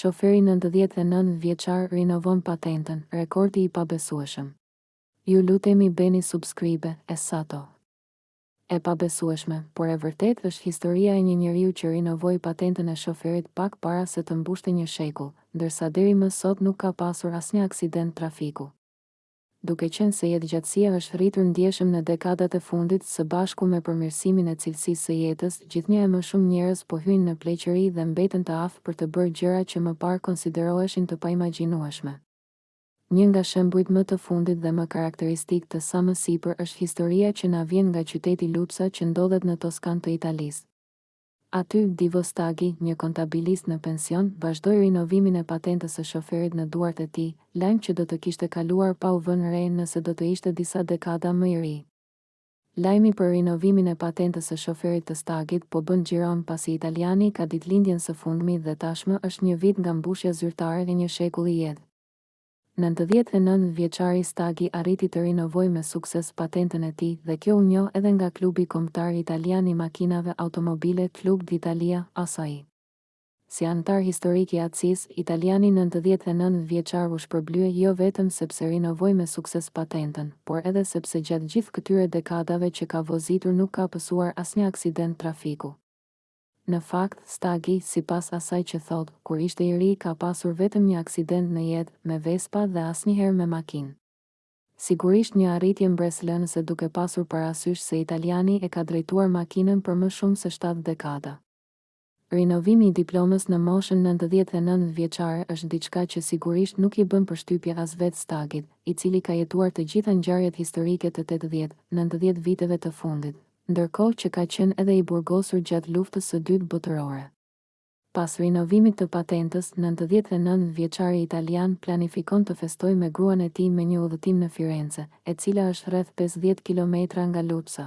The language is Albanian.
Shoferi nëntëdhjetë e nëntë vjeçar rinovon patentën, rekordi i pabesueshëm. Ju lutemi bëni subscribe e sato. E pabesueshme, por e vërtetë është historia e një njeriu që rinovoi patentën e shoferit pak para se të mbushte një shekull, ndërsa deri më sot nuk ka pasur asnjë aksident trafiku. Duke qenë se jetëgjatësia është rritur ndjeshëm në dekadat e fundit, së bashku me përmirësimin e cilësisë së jetës, gjithnjë e më shumë njerëz po hyjnë në pleqëri dhe mbeten të aftë për të bërë gjëra që më parë konsideroheshin të paimagjinueshme. Një nga shembujt më të fundit dhe më karakteristikë të sa më sipër është historia që na vjen nga qyteti Lucca që ndodhet në Toskanë të Italisë. Aty, Divo Stagi, një kontabilist në pension, vazhdoi rinovimin e patentës së shoferit në duart e tij, lajm që do të kishte kaluar pa u vënë re nëse do të ishte disa dekada më i ri. Lajmi për rinovimin e patentës së shoferit të Stagit po bën xhiron pasi italiani ka ditëlindjen së fundmi dhe tashmë është një vit nga mbushja zyrtare e një shekulli jetë. Nëntëdhjetë e nëntë vjeçari Stagi arriti të rinovojë me sukses patentën e tij dhe kjo u njoh edhe nga klubi kombëtar italian i makinave Automobile Club d'Italia, ACI. Si anëtar historik i ACI-së, italiani nëntëdhjetë e nëntë vjeçar u shpërblye jo vetëm sepse rinovoi me sukses patentën, por edhe sepse gjatë gjithë këtyre dekadave që ka vozitur nuk ka pësuar asnjë aksident trafiku. Në fakt, Stagi, sipas asaj që thotë, kur ishte i ri ka pasur vetëm një aksident në jetë, me Vespa dhe asnjëherë me makinë. Sigurisht një arritje mbresëlënëse duke pasur parasysh se italiani e ka drejtuar makinën për më shumë se shtatë dekada. Rinovimi i diplomës në moshën nëntëdhjetë e nëntë vjeçare është diçka që sigurisht nuk i bën përshtypje as vetë Stagit, i cili ka jetuar të gjitha ngjarjet historike të tetëdhjetë, nëntëdhjetë viteve të fundit, ndërkohë që ka qenë edhe i burgosur gjatë Luftës së Dytë Botërore. Pas rinovimit të patentës, nëntëdhjetë e nëntë vjeçari italian planifikon të festojë me gruan e tij me një udhëtim në Firence, e cila është rreth pesëdhjetë kilometra nga Lucca.